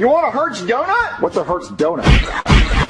You want a Hertz donut? What's a Hertz donut?